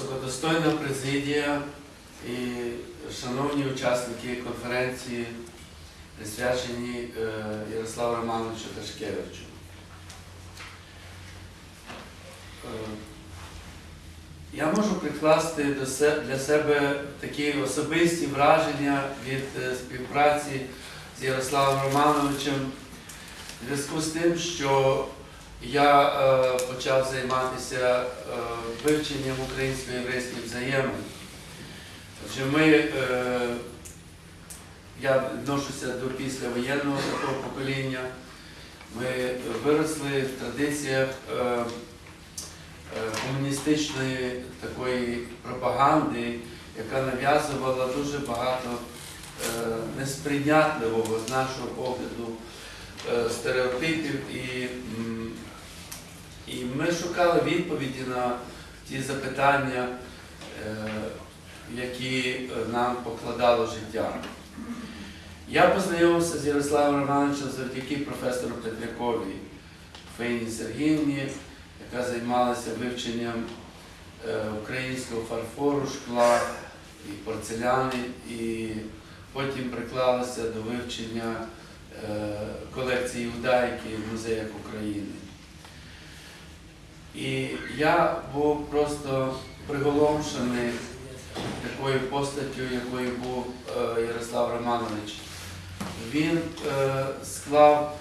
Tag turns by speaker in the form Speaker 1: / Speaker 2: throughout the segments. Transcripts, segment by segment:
Speaker 1: Високодостойна президія і шановні учасники конференції, присвячені е, Ярославу Романовичу Ташкевичу. Е, Я можу прикласти для себе такі особисті враження від е, співпраці з Ярославом Романовичем в зв'язку з тим, що я е, почав займатися е, вивченням українсько-єврейських взаємин. Отже, ми, е, я відношуся до післявоєнного такого покоління. Ми виросли в традиціях е, е, комуністичної такої пропаганди, яка нав'язувала дуже багато е, несприйнятливого з нашого погляду е, стереотипів і, м, і ми шукали відповіді на ті запитання, е, які нам покладало життя. Я познайомився з Ярославом Романовичем завдяки професору Петрякові Фейні Сергіївні, яка займалася вивченням е, українського фарфору, шкла і порцеляни, і потім приклалася до вивчення е, колекції Удайки в музеях України. І я був просто приголомшений такою постаттю, якою був е, Ярослав Романович. Він е, склав,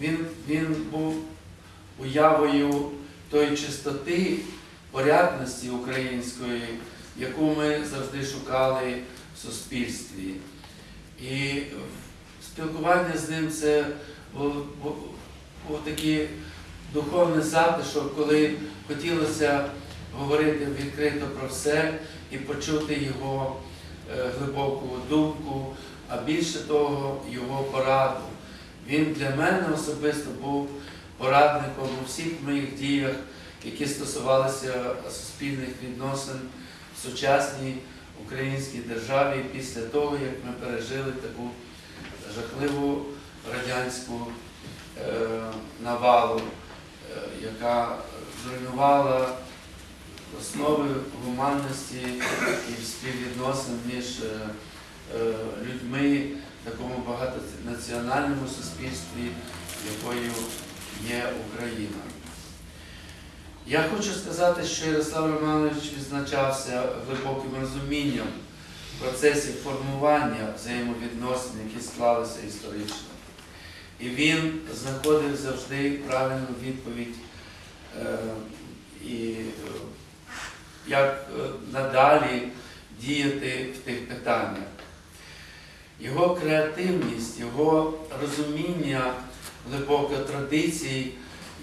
Speaker 1: він, він був уявою тої чистоти, порядності української, яку ми завжди шукали в суспільстві. І спілкування з ним це був, був, був такий духовний затишок, коли хотілося говорити відкрито про все і почути його е, глибоку думку, а більше того, його пораду. Він для мене особисто був порадником у всіх моїх діях, які стосувалися суспільних відносин в сучасній українській державі після того, як ми пережили таку жахливу радянську е, навалу, яка зруйнувала основи гуманності і співвідносин між е, е, людьми в такому багатонаціональному суспільстві, якою є Україна. Я хочу сказати, що Ярослав Романович відзначався глибоким розумінням процесів формування взаємовідносин, які склалися історично. І він знаходив завжди правильну відповідь і е, як е, надалі діяти в тих питаннях. Його креативність, його розуміння глибоко традицій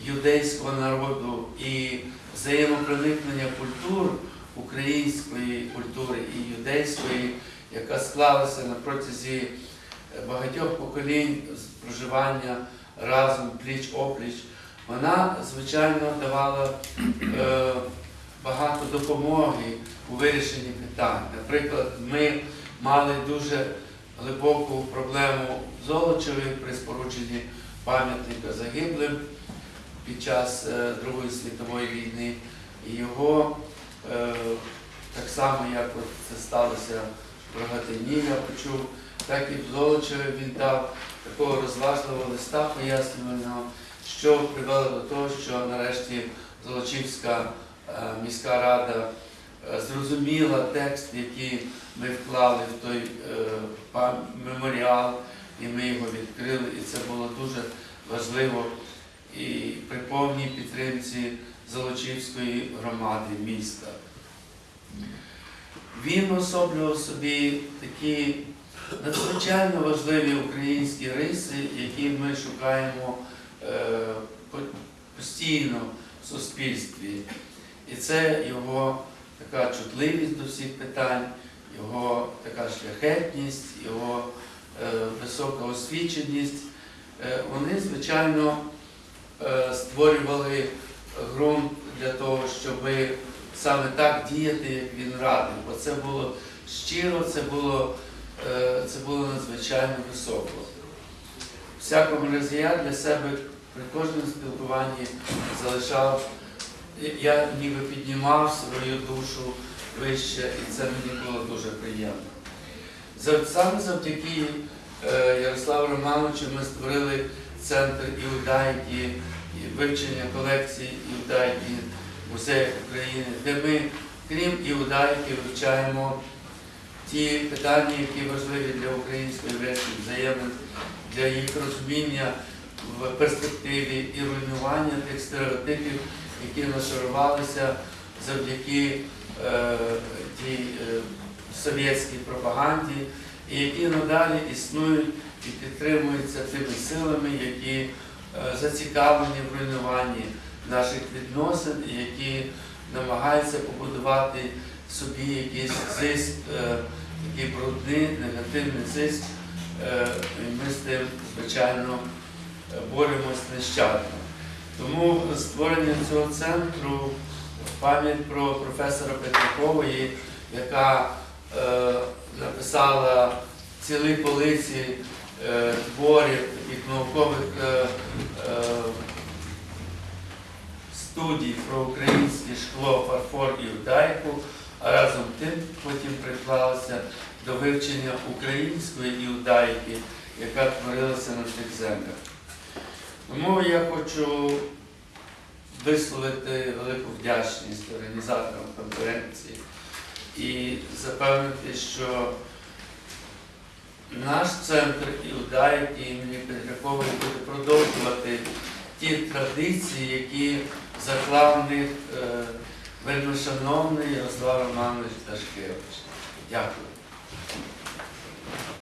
Speaker 1: юдейського народу і взаємопроникнення культур української культури і юдейської, яка склалася на протязі багатьох поколінь проживання разом пліч опліч, вона, звичайно, давала е, багато допомоги у вирішенні питань. Наприклад, ми мали дуже глибоку проблему Золочеві при спорудженні пам'ятника загиблим під час е, Другої світової війни. І його е, так само, як от це сталося в Рогатині, я почув, так і в Золочеві він дав такого розважливого листа пояснювального, що привело до того, що нарешті Золочівська е, міська рада е, зрозуміла текст, який ми вклали в той е, меморіал, і ми його відкрили, і це було дуже важливо і при повній підтримці Золочівської громади міста. Він особлював собі такі надзвичайно важливі українські риси, які ми шукаємо постійно в суспільстві. І це його така чутливість до всіх питань, його така шляхетність, його е, висока освіченість. Е, вони, звичайно, е, створювали ґрунт для того, щоб саме так діяти, як він радив. Бо це було щиро, це було, е, це було надзвичайно високо. Всякому разі я для себе при кожному спілкуванні залишав я ніби піднімав свою душу вище, і це мені було дуже приємно. Саме завдяки е, Ярославу Романовичу ми створили центр іудайки, вивчення колекцій іудайки в музеях України, де ми, крім іудайки, вивчаємо ті питання, які важливі для української єврейської взаємин, для їх розуміння в перспективі і руйнування тих стереотипів, які нашарувалися завдяки е, тій е, совєтській пропаганді, і які надалі існують і підтримуються тими силами, які е, зацікавлені в руйнуванні наших відносин, які намагаються побудувати собі якийсь зиск, е, такий брудний, негативний зиск. Е, і Ми з тим, звичайно, боремось нещадно. Тому створення цього центру пам'ять про професора Петракової, яка е, написала цілі полиці е, творів таких наукових е, е, студій про українське шкло, фарфор і удайку, а разом тим потім приклалася до вивчення української іудайки, яка творилася на цих землях. Тому я хочу висловити велику вдячність організаторам конференції і запевнити, що наш центр іудаїки імені Петракової буде продовжувати ті традиції, які заклав в них е, вельмишановний Ярослав Романович Дашкевич. Дякую.